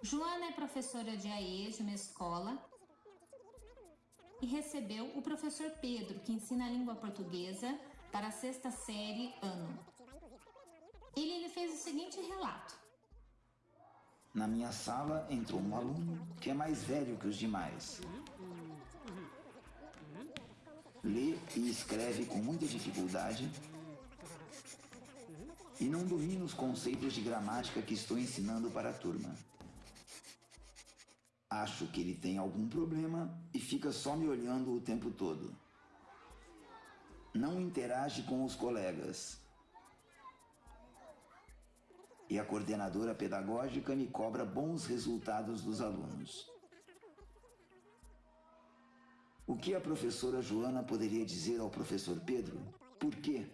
Joana é professora de AE de uma escola e recebeu o professor Pedro, que ensina a língua portuguesa para a sexta série ano. Ele lhe fez o seguinte relato. Na minha sala entrou um aluno que é mais velho que os demais. Lê e escreve com muita dificuldade e não domina os conceitos de gramática que estou ensinando para a turma. Acho que ele tem algum problema e fica só me olhando o tempo todo. Não interage com os colegas. E a coordenadora pedagógica me cobra bons resultados dos alunos. O que a professora Joana poderia dizer ao professor Pedro? Por quê?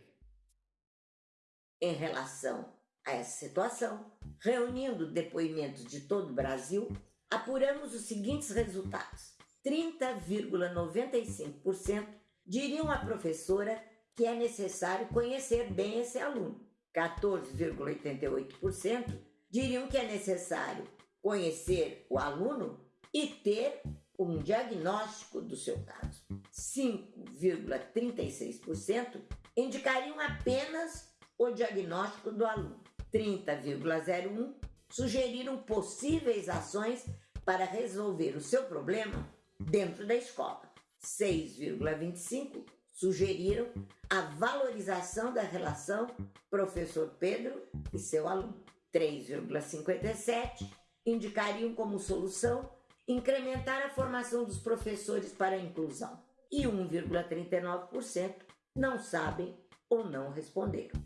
Em relação a essa situação, reunindo depoimentos de todo o Brasil, apuramos os seguintes resultados. 30,95% diriam à professora que é necessário conhecer bem esse aluno. 14,88% diriam que é necessário conhecer o aluno e ter um diagnóstico do seu caso. 5,36% indicariam apenas o diagnóstico do aluno. 30,01% sugeriram possíveis ações para resolver o seu problema dentro da escola. 6,25 sugeriram a valorização da relação professor Pedro e seu aluno. 3,57 indicariam como solução incrementar a formação dos professores para a inclusão. E 1,39% não sabem ou não responderam.